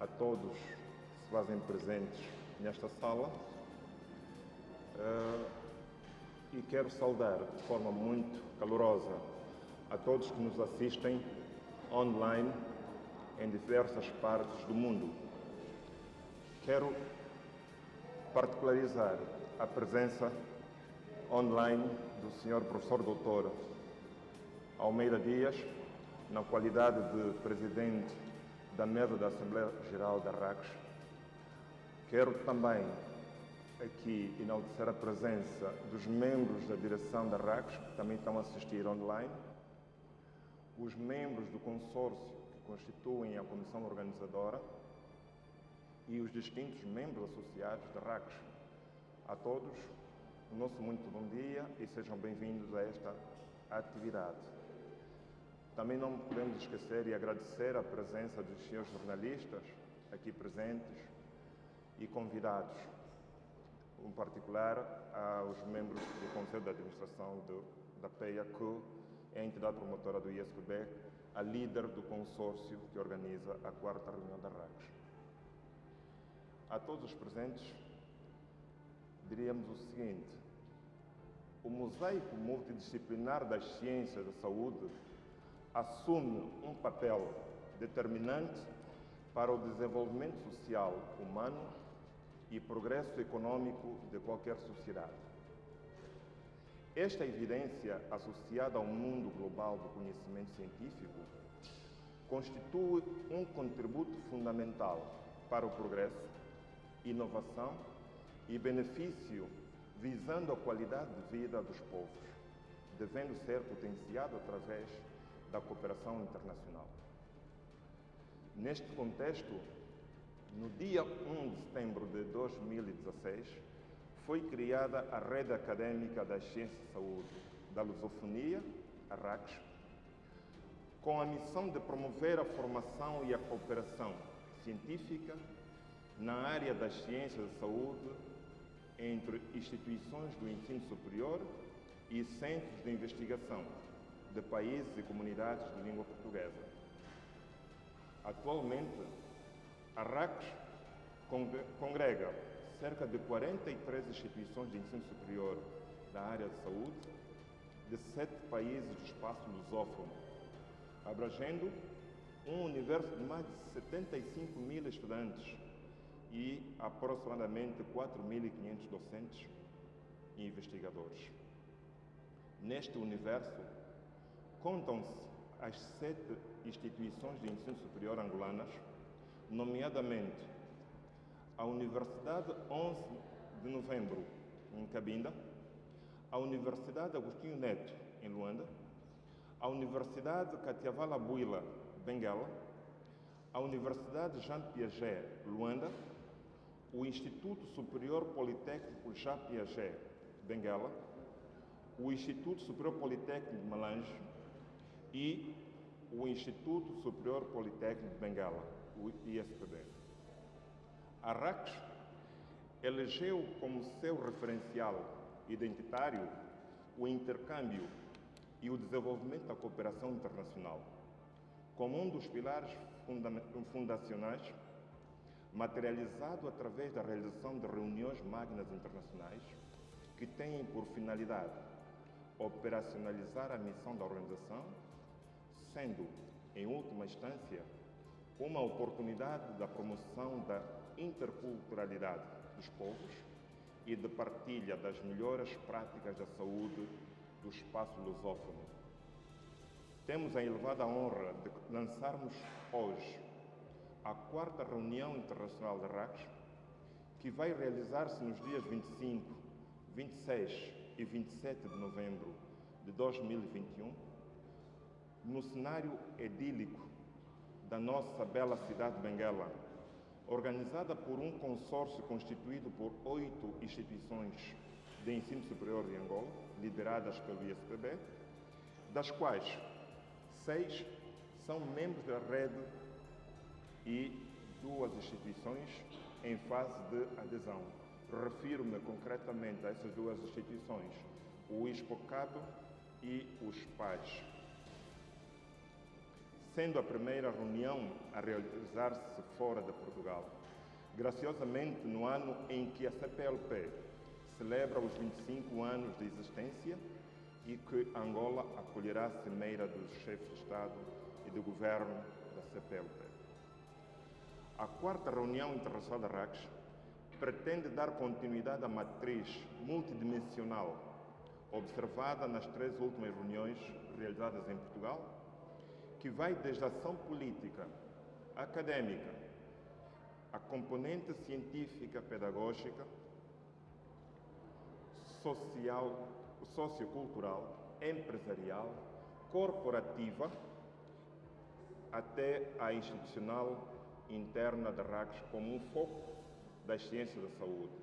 a todos que se fazem presentes nesta sala uh, e quero saudar de forma muito calorosa a todos que nos assistem online em diversas partes do mundo. Quero particularizar a presença online do Sr. Professor Doutor Almeida Dias, na qualidade de Presidente da Mesa da Assembleia Geral da RACS. Quero também aqui enaltecer a presença dos membros da direção da RACS, que também estão a assistir online, os membros do consórcio que constituem a comissão organizadora e os distintos membros associados da RACS. A todos, o nosso muito bom dia e sejam bem-vindos a esta atividade. Também não podemos esquecer e agradecer a presença dos senhores jornalistas aqui presentes e convidados, em particular aos membros do Conselho de Administração do, da PEA, que é a entidade promotora do ISPB, a líder do consórcio que organiza a quarta reunião da RACS. A todos os presentes, diríamos o seguinte: o mosaico multidisciplinar das ciências da saúde assume um papel determinante para o desenvolvimento social humano e progresso econômico de qualquer sociedade. Esta evidência, associada ao mundo global do conhecimento científico, constitui um contributo fundamental para o progresso, inovação e benefício visando a qualidade de vida dos povos, devendo ser potenciado através da cooperação internacional. Neste contexto, no dia 1 de setembro de 2016, foi criada a Rede Acadêmica das Ciências de Saúde da Lusofonia, a RACS, com a missão de promover a formação e a cooperação científica na área das ciências de saúde entre instituições do ensino superior e centros de investigação de países e comunidades de língua portuguesa. Atualmente, a RACS congrega cerca de 43 instituições de ensino superior da área de saúde de sete países do espaço lusófono, abrangendo um universo de mais de 75 mil estudantes e aproximadamente 4.500 docentes e investigadores. Neste universo, contam-se as sete instituições de ensino superior angolanas, nomeadamente a Universidade 11 de Novembro, em Cabinda, a Universidade Agostinho Neto, em Luanda, a Universidade Catiavala Buila, Benguela, a Universidade Jean Piaget, Luanda, o Instituto Superior Politécnico Jean Piaget, Benguela, o Instituto Superior Politécnico de Malange, e o Instituto Superior Politécnico de Bengala, o ISPB. A RACS elegeu como seu referencial identitário o intercâmbio e o desenvolvimento da cooperação internacional, como um dos pilares fundacionais, materializado através da realização de reuniões magnas internacionais que têm por finalidade operacionalizar a missão da organização sendo, em última instância, uma oportunidade da promoção da interculturalidade dos povos e de partilha das melhores práticas da saúde do espaço lusófono. Temos a elevada honra de lançarmos hoje a quarta reunião internacional de RACS, que vai realizar-se nos dias 25, 26 e 27 de novembro de 2021 no cenário edílico da nossa bela cidade de Benguela, organizada por um consórcio constituído por oito instituições de ensino superior de Angola, lideradas pelo ISPB, das quais seis são membros da rede e duas instituições em fase de adesão. Refiro-me concretamente a essas duas instituições, o ISPOCAB e os PAIS. Sendo a primeira reunião a realizar-se fora de Portugal. Graciosamente, no ano em que a CPLP celebra os 25 anos de existência e que Angola acolherá a cimeira dos chefes de Estado e de Governo da CPLP. A quarta reunião internacional da RACS pretende dar continuidade à matriz multidimensional observada nas três últimas reuniões realizadas em Portugal, que vai desde a ação política, académica, a componente científica pedagógica, social, sociocultural, empresarial, corporativa, até a institucional interna da RACS como um foco das ciências da saúde.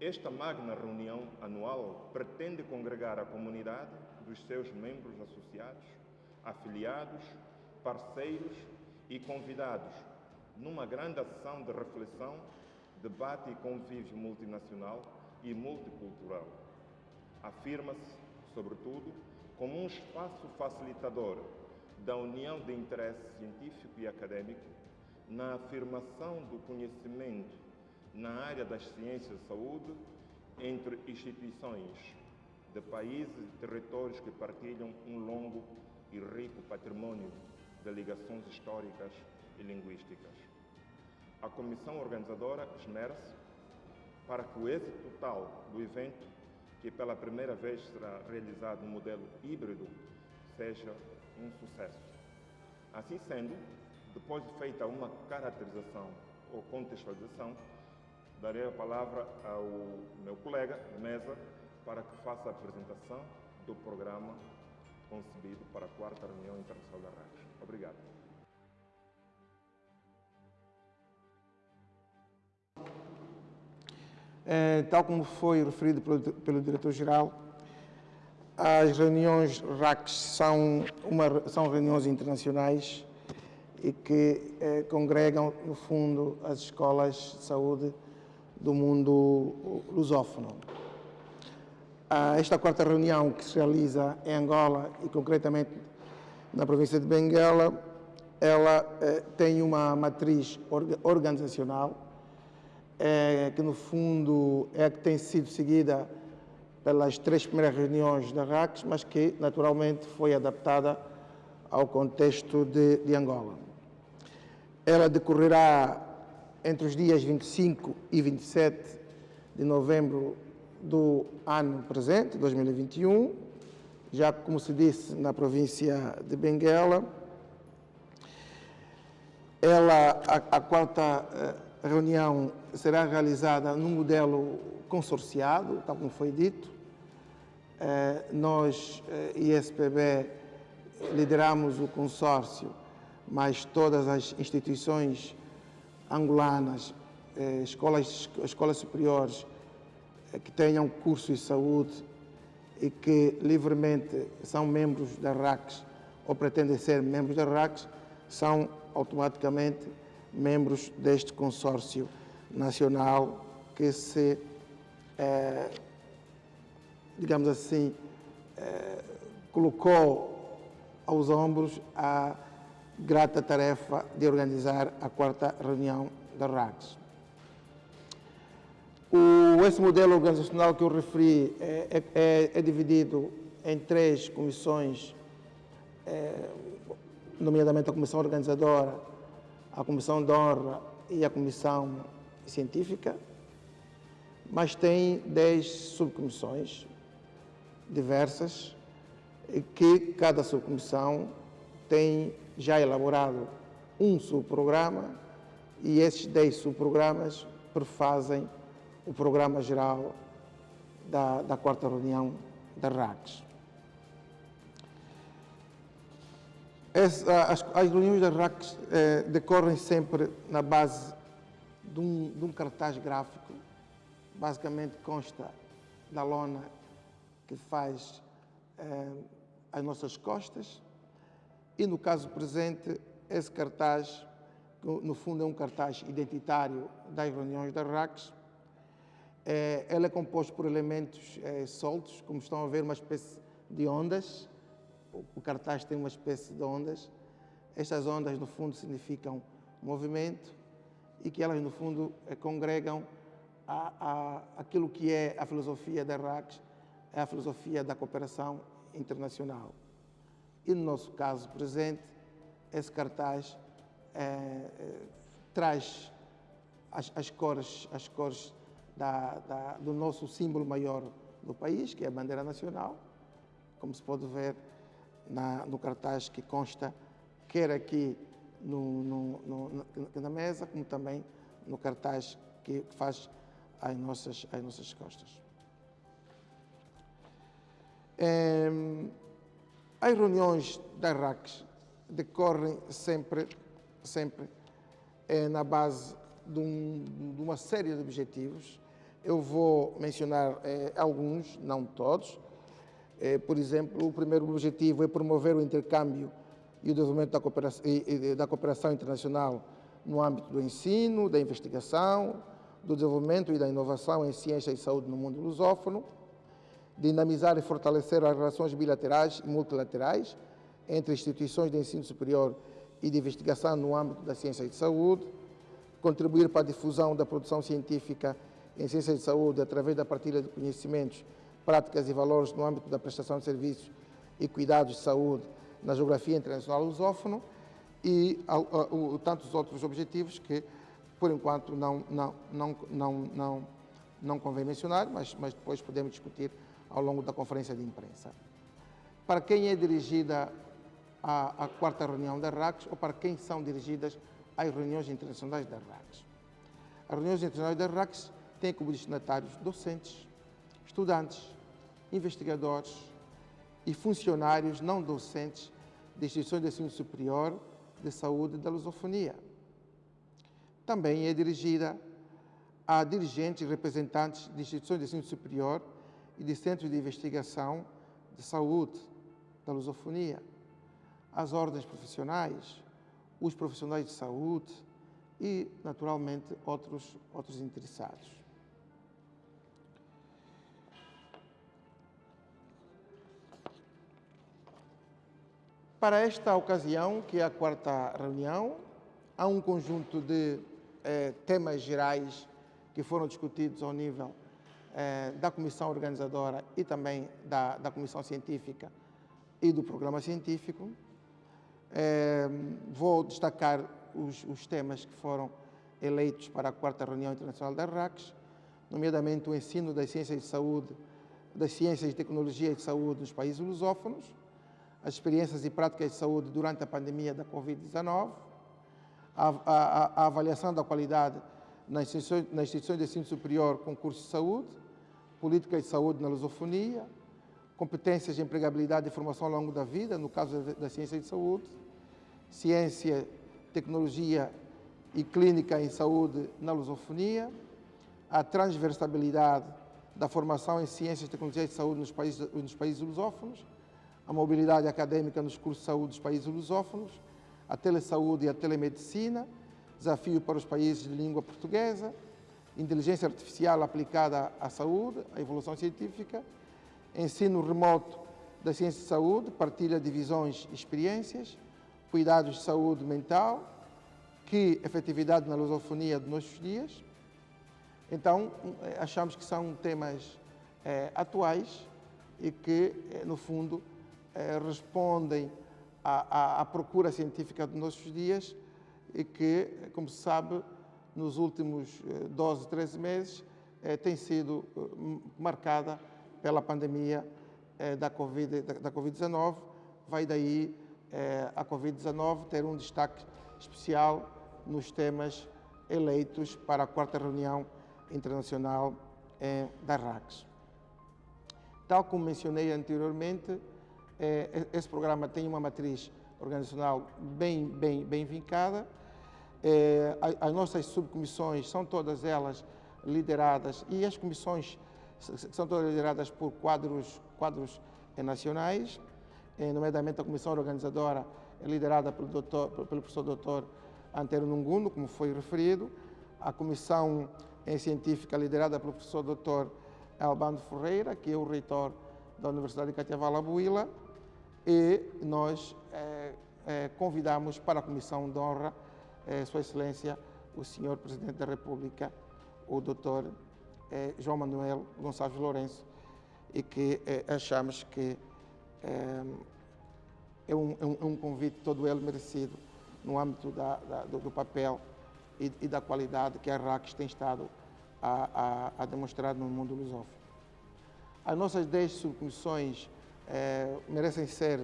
Esta magna reunião anual pretende congregar a comunidade dos seus membros associados, afiliados, parceiros e convidados numa grande ação de reflexão, debate e convívio multinacional e multicultural. Afirma-se, sobretudo, como um espaço facilitador da união de interesse científico e acadêmico na afirmação do conhecimento na área das ciências de saúde entre instituições de países e territórios que partilham um longo e rico patrimônio de ligações históricas e linguísticas. A comissão organizadora esmera-se para que o êxito total do evento, que pela primeira vez será realizado no modelo híbrido, seja um sucesso. Assim sendo, depois de feita uma caracterização ou contextualização, darei a palavra ao meu colega de mesa para que faça a apresentação do programa concebido para a quarta reunião internacional da RACS. Obrigado. É, tal como foi referido pelo, pelo diretor-geral, as reuniões RACs são, uma, são reuniões internacionais e que eh, congregam, no fundo, as escolas de saúde do mundo lusófono. Esta quarta reunião que se realiza em Angola e concretamente na província de Benguela, ela eh, tem uma matriz organizacional é, que no fundo é a que tem sido seguida pelas três primeiras reuniões da RACS, mas que naturalmente foi adaptada ao contexto de, de Angola. Ela decorrerá entre os dias 25 e 27 de novembro do ano presente, 2021, já como se disse na província de Benguela. Ela, a, a quarta eh, reunião será realizada num modelo consorciado, tal como foi dito. Eh, nós, eh, ISPB, lideramos o consórcio, mas todas as instituições angolanas, eh, escolas, escolas superiores que tenham curso de saúde e que livremente são membros da RACS ou pretendem ser membros da RACS, são automaticamente membros deste consórcio nacional que se, é, digamos assim, é, colocou aos ombros a grata tarefa de organizar a quarta reunião da RACS. O, esse modelo organizacional que eu referi é, é, é dividido em três comissões, é, nomeadamente a comissão organizadora, a comissão de honra e a comissão científica, mas tem dez subcomissões diversas, que cada subcomissão tem já elaborado um subprograma e esses dez subprogramas prefazem o programa geral da, da quarta reunião da RACS. as, as, reuniões da RACS eh, decorrem sempre na base de um, de um cartaz gráfico, basicamente consta da lona que faz eh, as nossas costas e no caso presente esse cartaz, no fundo é um cartaz identitário das reuniões da RACS, eh, ele é composto por elementos eh, soltos, como estão a ver, uma espécie de ondas, o cartaz tem uma espécie de ondas, Estas ondas, no fundo, significam movimento e que elas, no fundo, eh, congregam a, a, aquilo que é a filosofia da é a filosofia da cooperação internacional. E no nosso caso presente, esse cartaz é, é, traz as, as, cores, as cores da, da, do nosso símbolo maior do país, que é a bandeira nacional, como se pode ver na, no cartaz que consta, quer aqui no, no, no, na mesa, como também no cartaz que faz às nossas, às nossas costas. É, as reuniões da RACs decorrem sempre, sempre é, na base de, um, de, uma série de objetivos. Eu vou mencionar é, alguns, não todos. É, por exemplo, o primeiro objetivo é promover o intercâmbio e o desenvolvimento da cooperação, da cooperação internacional no âmbito do ensino, da investigação, do desenvolvimento e da inovação em ciência e saúde no mundo lusófono, dinamizar e fortalecer as relações bilaterais e multilaterais entre instituições de ensino superior e de investigação no âmbito da ciência e de saúde, contribuir para a difusão da produção científica em ciência de saúde através da partilha de conhecimentos, práticas e valores no âmbito da prestação de serviços e cuidados de saúde na geografia internacional lusófono e tantos outros objetivos que por enquanto não, não, não, não, não, não convém mencionar, mas, mas depois podemos discutir ao longo da conferência de imprensa. Para quem é dirigida a, a quarta reunião da RACS ou para quem são dirigidas as reuniões internacionais da RACS? As reuniões internacionais da RACS têm como destinatários docentes, estudantes, investigadores e funcionários não docentes de instituições de ensino superior, de saúde da lusofonia também é dirigida a dirigentes e representantes de instituições de ensino superior e de centros de investigação de saúde, da lusofonia, as ordens profissionais, os profissionais de saúde e, naturalmente, outros, outros interessados. Para esta ocasião, que é a quarta reunião, há um conjunto de eh, temas gerais que foram discutidos ao nível eh, da comissão organizadora e também da, da comissão científica e do programa científico. Eh, vou destacar os, os, temas que foram eleitos para a quarta reunião internacional da RACS, nomeadamente o ensino das ciências de saúde, das ciências de tecnologia e de saúde nos países lusófonos, as experiências e práticas de saúde durante a pandemia da Covid-19, a, a, a avaliação da qualidade nas instituições, de ensino superior com curso de saúde, política de saúde na lusofonia, competências de empregabilidade e formação ao longo da vida, no caso da, ciência de saúde, ciência, tecnologia e clínica em saúde na lusofonia, a transversalidade da formação em ciências, e saúde nos países, nos países lusófonos, a mobilidade acadêmica nos cursos de saúde dos países lusófonos, a telesaúde e a telemedicina, desafio para os países de língua portuguesa, inteligência artificial aplicada à saúde, à evolução científica, ensino remoto da ciência de saúde, partilha de visões e experiências, cuidados de saúde mental, que efetividade na lusofonia de nossos dias. Então, achamos que são temas é, atuais e que, eh, no fundo, é, respondem à, à, à procura científica dos nossos dias e que, como se sabe, nos últimos 12, eh, 13 meses eh, tem sido eh, marcada pela pandemia eh, da Covid-19. Da, COVID Vai daí eh, a Covid-19 ter um destaque especial nos temas eleitos para a quarta reunião internacional eh, da RACS. Tal como mencionei anteriormente, é, esse programa tem uma matriz organizacional bem, bem, bem vincada. É, as nossas subcomissões são todas elas lideradas e as comissões são todas lideradas por quadros, quadros nacionais, é, nomeadamente a comissão organizadora é liderada pelo, doutor, pelo professor doutor Antero Nunguno, como foi referido, a comissão científica liderada pelo professor doutor Albano Ferreira, que é o reitor da Universidade de Catiavala Buila, e nós é, eh, convidamos para a Comissão de Honra eh, Sua Excelência, o Senhor Presidente da República, o Dr. Eh, João Manuel Gonçalves Lourenço, e que eh, achamos que eh, é um, é, um, é, um, convite todo ele merecido no âmbito da, da, do, do, papel e, e, da qualidade que a RACS tem estado a, a, a demonstrar no mundo lusófono. As nossas 10 subcomissões eh, merecem ser,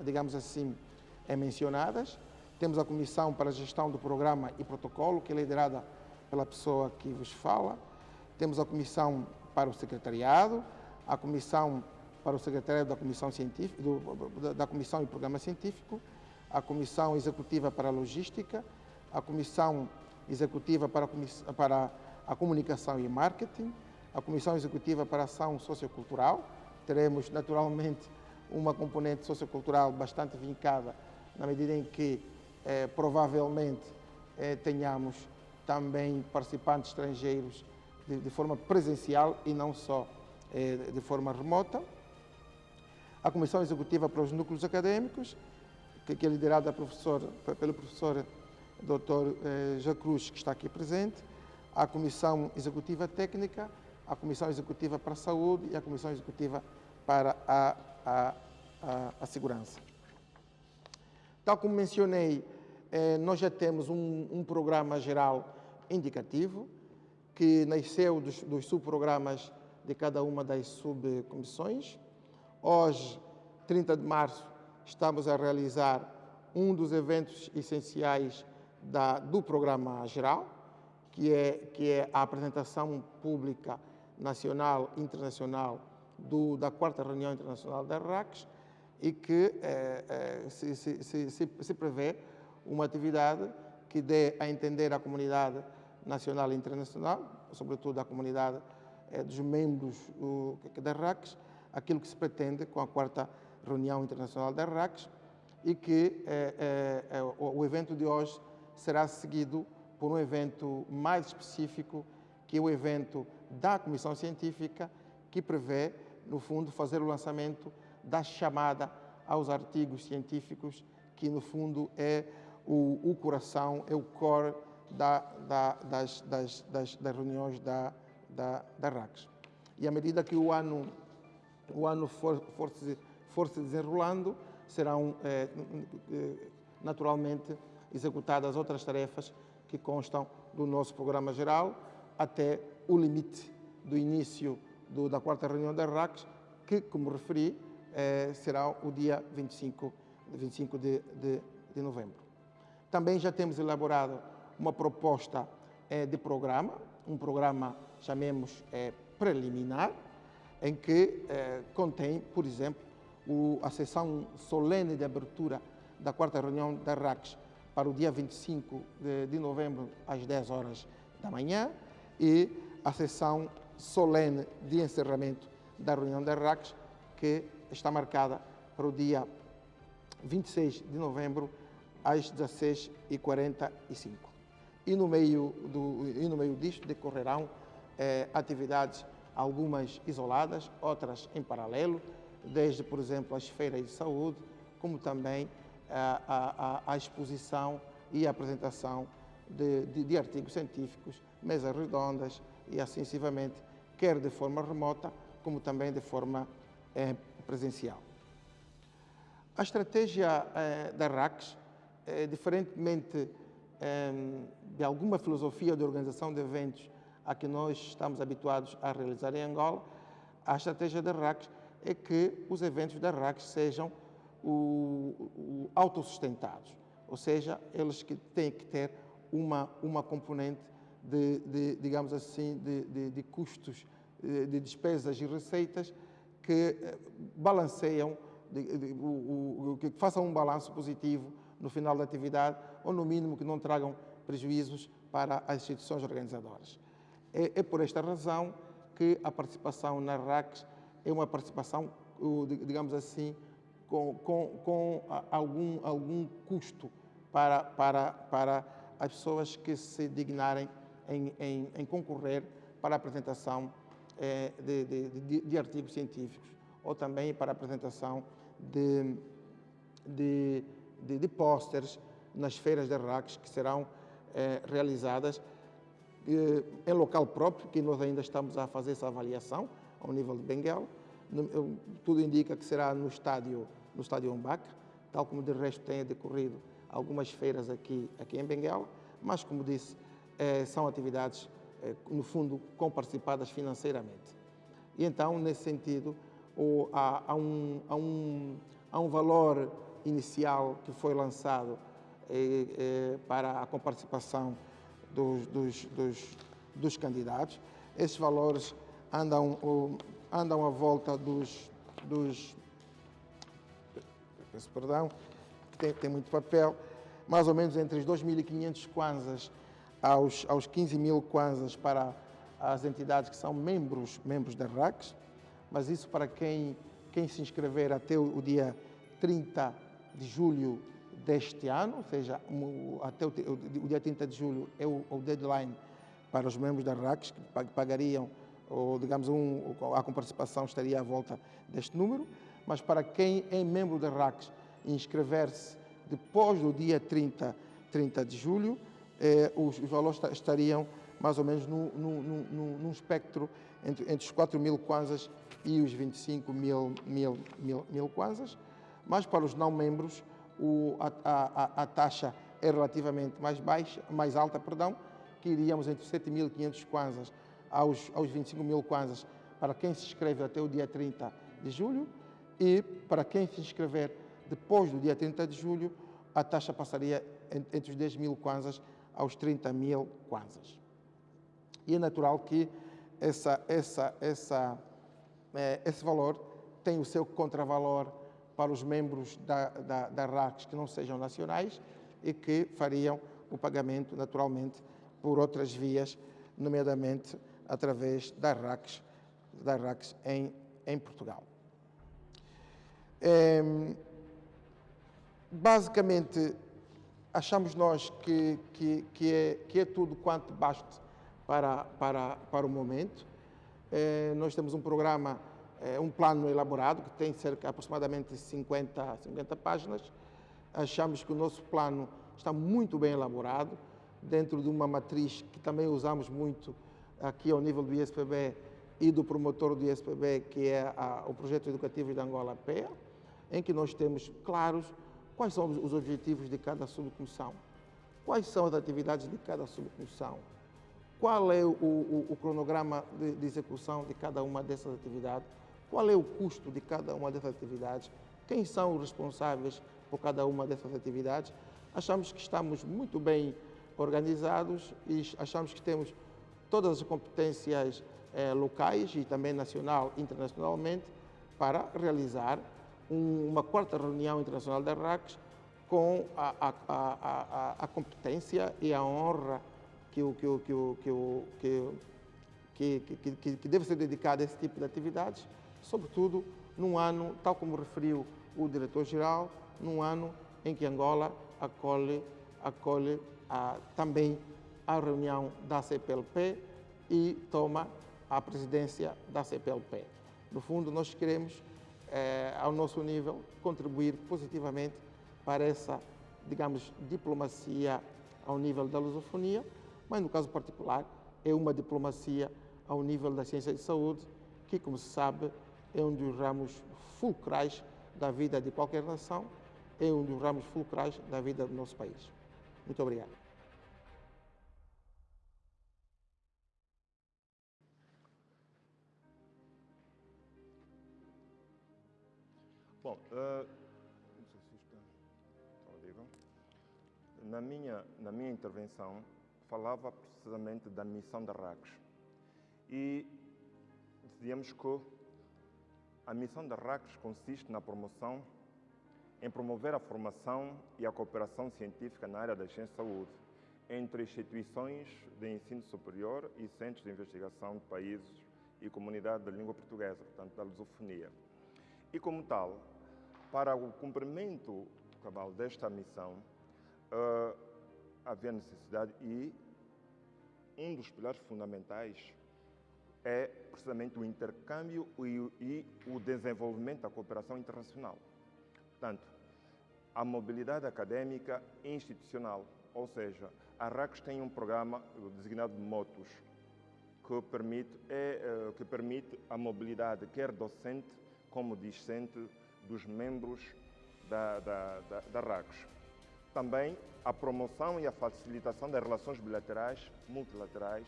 digamos assim, mencionadas. Temos a Comissão para a Gestão do Programa e Protocolo, que é liderada pela pessoa que vos fala. Temos a Comissão para o Secretariado, a Comissão para o Secretariado da Comissão, Científica, do, da Comissão e Programa Científico, a Comissão Executiva para a Logística, a Comissão Executiva para a, para a Comunicação e Marketing, a Comissão Executiva para a Ação Sociocultural. Teremos, naturalmente, uma componente sociocultural bastante vincada, na medida em que, eh, provavelmente, eh, tenhamos também participantes estrangeiros de, de, forma presencial e não só eh, de forma remota. A Comissão Executiva para os Núcleos Acadêmicos, que, que é liderada professor, pelo professor Dr. Eh, Jacruz, que está aqui presente, a Comissão Executiva Técnica, a Comissão Executiva para a Saúde e a Comissão Executiva para a, a, a, a Segurança. Tal como mencionei, eh, nós já temos um, um, programa geral indicativo que nasceu dos, dos subprogramas de cada uma das subcomissões. Hoje, 30 de março, estamos a realizar um dos eventos essenciais da, do programa geral, que é, que é a apresentação pública nacional e internacional do, da quarta reunião internacional da RACS e que eh, eh, se, se, se, se, prevê uma atividade que dê a entender à comunidade nacional e internacional, sobretudo à comunidade eh, dos membros da RACS, aquilo que se pretende com a quarta reunião internacional da RACS e que o, o evento de hoje será seguido por um evento mais específico, que é o evento da Comissão Científica, que prevê, no fundo, fazer o lançamento da chamada aos artigos científicos, que, no fundo, é o, o coração, é o core da, da, das, das, das, das, reuniões da, da, da RACS. E à medida que o ano, o ano for, for, se, for se desenrolando, serão, é, naturalmente, executadas outras tarefas que constam do nosso programa geral até o limite do início do, da quarta reunião da RACS, que, como referi, eh, será o dia 25, 25 de, de, de, novembro. Também já temos elaborado uma proposta eh, de programa, um programa, chamemos, eh, preliminar, em que eh, contém, por exemplo, o, a sessão solene de abertura da quarta reunião da RACS, para o dia 25 de, de novembro, às 10 horas da manhã, e a sessão solene de encerramento da reunião da RACS, que está marcada para o dia 26 de novembro, às 16h45. E no meio, do, e no meio disto decorrerão eh, atividades, algumas isoladas, outras em paralelo, desde, por exemplo, as feiras de saúde, como também a, a, a exposição e a apresentação de, de, de, artigos científicos, mesas redondas e assim quer de forma remota, como também de forma eh, presencial. A estratégia eh, da RACS, eh, diferentemente de alguma filosofia de organização de eventos a que nós estamos habituados a realizar em Angola, a estratégia da RACS é que os eventos da RACS sejam o, o autossustentados, ou seja, eles que têm que ter uma, uma componente de, de digamos assim, de, de, de, custos, de despesas e receitas que eh, balanceiam, o, o, que façam um balanço positivo no final da atividade, ou no mínimo que não tragam prejuízos para as instituições organizadoras. É, é por esta razão que a participação na RACs é uma participação, digamos assim, com, com, com algum, algum custo para, para, para as pessoas que se dignarem em, em, em concorrer para a apresentação eh, de, de, de, artigos científicos ou também para a apresentação de, de de, de pósteres nas feiras de RACs que serão eh, realizadas eh, em local próprio, que nós ainda estamos a fazer essa avaliação ao nível de Benguela. Tudo indica que será no estádio, no estádio Umbacre, tal como de resto tem decorrido algumas feiras aqui, aqui em Benguela, mas como disse, são atividades, eh, no fundo, comparticipadas financeiramente. E então, nesse sentido, há, um, há, um, há um valor inicial que foi lançado eh, eh, para a comparticipação dos, dos, dos, dos, candidatos. Esses valores andam, andam à volta dos, dos peço perdão, tem, tem muito papel, mais ou menos entre os 2.500 kwanzas aos, aos 15 mil kwanzas para as entidades que são membros, membros da RACs, mas isso para quem, quem se inscrever até o, o dia 30 de julho deste ano, ou seja, até o, o, dia 30 de julho é o, deadline para os membros da RACs que pagariam, ou digamos, um, a participação estaria à volta deste número, mas para quem é membro da RACs inscrever-se depois do dia 30, 30 de julho, eh, os, os, valores estariam mais ou menos no, no, no, num espectro entre, entre os 4 mil kwanzas e os 25 mil, mil, mil, mil kwanzas, mas para os não membros o, a, a, a, taxa é relativamente mais baixa, mais alta, perdão, que iríamos entre 7.500 kwanzas aos, aos 25 mil kwanzas para quem se inscreve até o dia 30 de julho e para quem se inscrever depois do dia 30 de julho, a taxa passaria entre os 10 mil kwanzas aos 30 mil kwanzas. E é natural que essa, essa, essa, eh, esse valor tem o seu contravalor para os membros da, da, da RACs que não sejam nacionais e que fariam o pagamento, naturalmente, por outras vias, nomeadamente através da RACs, da RACs em, em Portugal. É, basicamente, achamos nós que, que, que, é, que é tudo quanto basta para, para, para o momento. É, nós temos um programa é um plano elaborado que tem cerca aproximadamente 50, 50 páginas. Achamos que o nosso plano está muito bem elaborado, dentro de uma matriz que também usamos muito aqui ao nível do ISPB e do promotor do ISPB, que é a, o Projeto Educativo de Angola PEA, em que nós temos claros quais são os objetivos de cada subcomissão, quais são as atividades de cada subcomissão, qual é o, o, o cronograma de, de execução de cada uma dessas atividades, qual é o custo de cada uma dessas atividades? Quem são os responsáveis por cada uma dessas atividades? Achamos que estamos muito bem organizados e achamos que temos todas as competências eh, locais e também nacional internacionalmente para realizar um, uma quarta reunião internacional da RACs com a, a, a, a, competência e a honra que, que, que, que, que, que, que deve ser dedicada a esse tipo de atividades sobretudo num ano, tal como referiu o diretor-geral, num ano em que Angola acolhe, acolhe ah, também a reunião da CPLP e toma a presidência da CPLP. No fundo, nós queremos, eh, ao nosso nível, contribuir positivamente para essa, digamos, diplomacia ao nível da lusofonia, mas no caso particular é uma diplomacia ao nível da ciência de saúde, que, como se sabe, é um dos ramos fulcrais da vida de qualquer nação, é um dos ramos fulcrais da vida do nosso país. Muito obrigado. Bom, uh, na minha, na minha intervenção falava precisamente da missão da RACS e dizíamos que a missão da RACS consiste na promoção, em promover a formação e a cooperação científica na área da ciência e saúde entre instituições de ensino superior e centros de investigação de países e comunidade da língua portuguesa, portanto, da lusofonia. E como tal, para o cumprimento cabal desta missão, uh, havia necessidade e um dos pilares fundamentais é precisamente o intercâmbio e, e o desenvolvimento da cooperação internacional. Portanto, a mobilidade acadêmica institucional, ou seja, a RACS tem um programa designado Motos, que permite, é, é, que permite a mobilidade, quer docente como discente, dos membros da, da, da, da RACS. Também a promoção e a facilitação das relações bilaterais, multilaterais,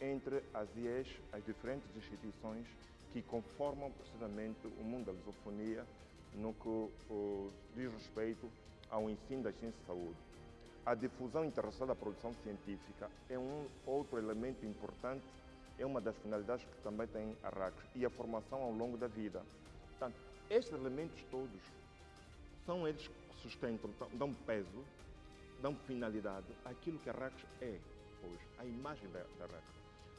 entre as IES, as diferentes instituições que conformam precisamente o mundo da lusofonia no que diz respeito ao ensino das ciências de saúde. A difusão internacional da produção científica é um outro elemento importante, é uma das finalidades que também tem a RACS e a formação ao longo da vida. Estes elementos todos são eles que sustentam, dão peso, dão finalidade àquilo que a RACS é hoje, a imagem da, da.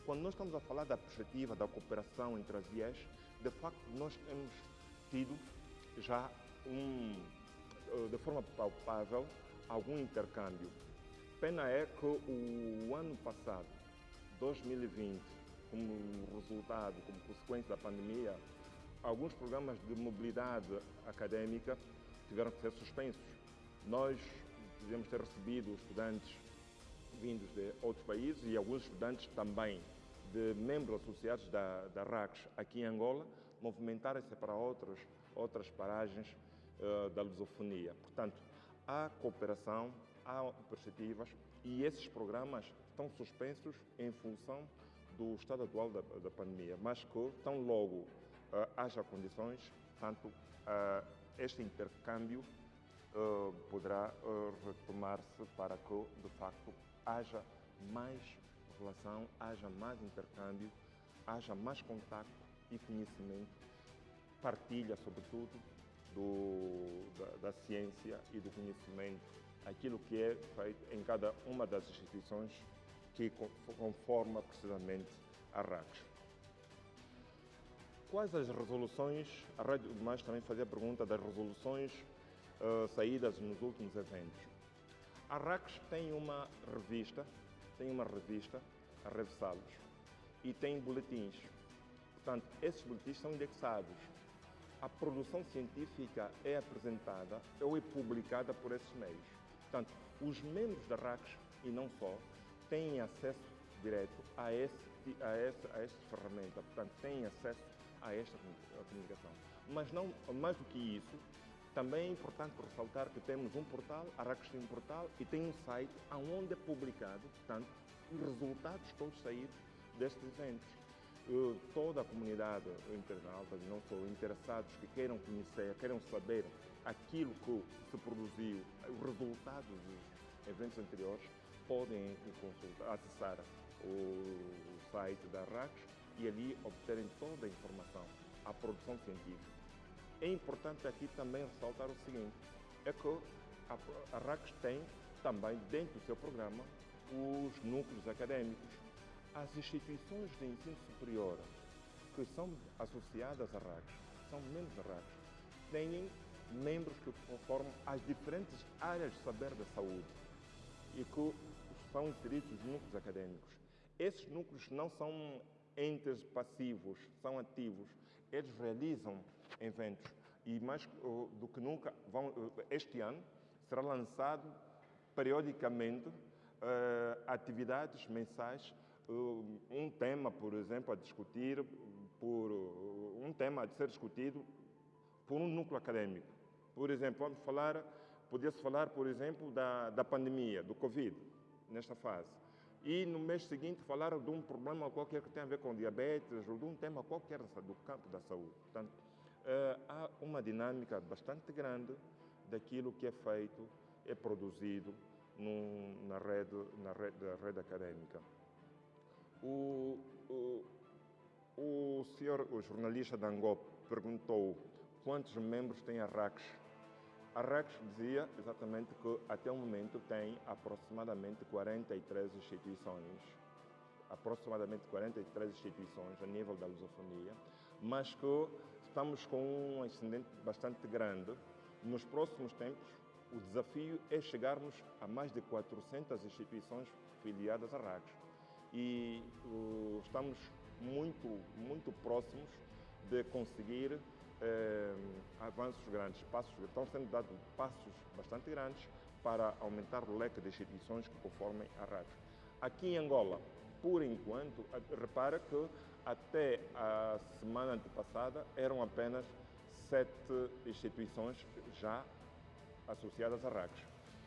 Quando nós estamos a falar da perspectiva da cooperação entre as IES, de facto nós temos tido já um, eh, de forma palpável algum intercâmbio. Pena é que o ano passado, 2020, como resultado, como consequência da pandemia, alguns programas de mobilidade acadêmica tiveram que ser suspensos. Nós devemos ter recebido estudantes vindos de outros países e alguns estudantes também de membros associados da, da RACS aqui em Angola movimentarem-se para outras, outras paragens uh, da lusofonia. Portanto, há cooperação, há perspectivas e esses programas estão suspensos em função do estado atual da, da pandemia, mas que tão logo haja condições, tanto uh, este intercâmbio uh, poderá retomar-se para que, de facto, haja mais relação, haja mais intercâmbio, haja mais contato e conhecimento, partilha, sobretudo, do, da, da, ciência e do conhecimento, aquilo que é feito em cada uma das instituições que conforma precisamente a RACS. Quais as resoluções, a Rádio Mais também fazia a pergunta das resoluções uh, saídas nos últimos eventos. A RACS tem uma revista, tem uma revista, a Revisalos, e tem boletins. Portanto, esses boletins são indexados a produção científica é apresentada ou é publicada por esses meios. Portanto, os membros da RACS, e não só, têm acesso direto a, esse, a, essa, a esta ferramenta, portanto, têm acesso a esta comunicação. Mas não, mais do que isso, também é importante ressaltar que temos um portal, a RACS tem um portal e tem um site onde é publicado, portanto, os resultados todos saídos destes eventos toda a comunidade internauta, não só interessados que queiram conhecer, queiram saber aquilo que se produziu, os resultados dos eventos anteriores, podem consultar, acessar o site da RACS e ali obterem toda a informação, a produção científica. É importante aqui também ressaltar o seguinte, é que a, RACS tem também dentro do seu programa os núcleos acadêmicos, as instituições de ensino superior que são associadas à RACS, são membros da RACS, têm membros que conformam as diferentes áreas de saber da saúde e que são inseridos nos núcleos acadêmicos. Esses núcleos não são entes passivos, são ativos. Eles realizam eventos e mais do que nunca, vão, este ano será lançado periodicamente uh, atividades mensais um tema, por exemplo, a discutir, por um tema a ser discutido por um núcleo acadêmico. Por exemplo, vamos falar, podia-se falar, por exemplo, da, da pandemia, do Covid, nesta fase. E no mês seguinte falar de um problema qualquer que tenha a ver com diabetes ou de um tema qualquer do campo da saúde. Portanto, uh, há uma dinâmica bastante grande daquilo que é feito, é produzido na, rede, na rede, rede acadêmica. O, o, o senhor, o jornalista da perguntou quantos membros tem a RACS. A RACS dizia exatamente que até o momento tem aproximadamente 43 instituições, aproximadamente 43 instituições a nível da lusofonia, mas que estamos com um ascendente bastante grande. Nos próximos tempos, o desafio é chegarmos a mais de 400 instituições filiadas à RACS e uh, estamos muito, muito próximos de conseguir eh, avanços grandes, passos, estão sendo dados passos bastante grandes para aumentar o leque de instituições que conformem a RAC. Aqui em Angola, por enquanto, repara que até a semana antepassada eram apenas sete instituições já associadas a RACs.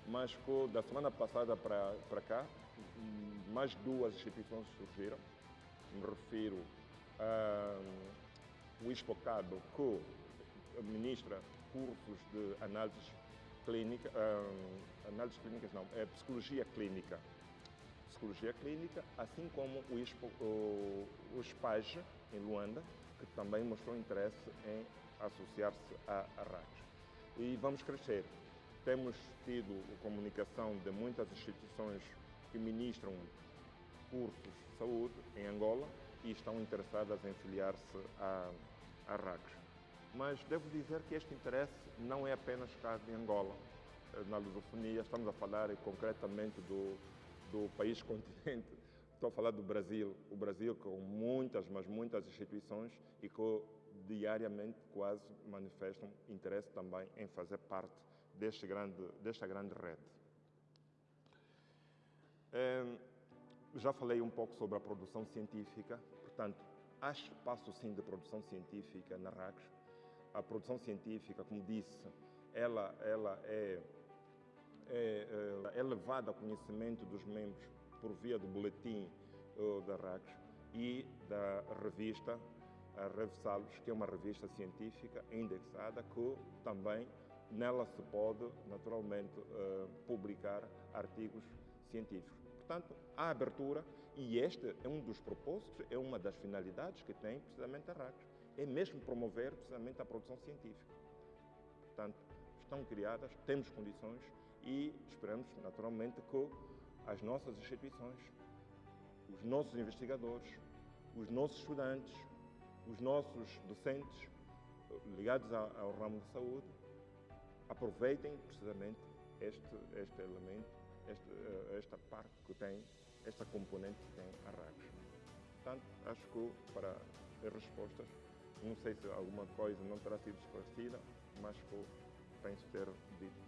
Mas da semana passada para, para cá, mais duas instituições surgiram. Me refiro ao ISPOCADO, que administra cursos de análise clínica, uh, análises clínicas não, é psicologia clínica. Psicologia clínica, assim como o, ISPO, o, o em Luanda, que também mostrou interesse em associar-se à, RACs. E vamos crescer. Temos tido comunicação de muitas instituições que ministram cursos de saúde em Angola e estão interessadas em filiar-se à, RACs. Mas devo dizer que este interesse não é apenas cá em Angola. Na lusofonia, estamos a falar concretamente do, do país continente. Estou a falar do Brasil. O Brasil com muitas, mas muitas instituições e que diariamente quase manifestam interesse também em fazer parte deste grande, desta grande rede. É, já falei um pouco sobre a produção científica, portanto, há espaço sim de produção científica na RACS. A produção científica, como disse, ela, ela é, é, é levada ao conhecimento dos membros por via do boletim uh, da RACS e da revista a Revsalos, que é uma revista científica indexada que também nela se pode naturalmente uh, publicar artigos científicos. Portanto, há abertura e este é um dos propósitos, é uma das finalidades que tem precisamente a RAC, é mesmo promover precisamente a produção científica. Portanto, estão criadas, temos condições e esperamos naturalmente que as nossas instituições, os nossos investigadores, os nossos estudantes, os nossos docentes ligados ao, ramo de saúde aproveitem precisamente este, este elemento, este, eh, esta parte que tem, esta componente que tem a RACS. Portanto, acho que para as respostas, não sei se alguma coisa não terá sido esclarecida, mas que penso ter dito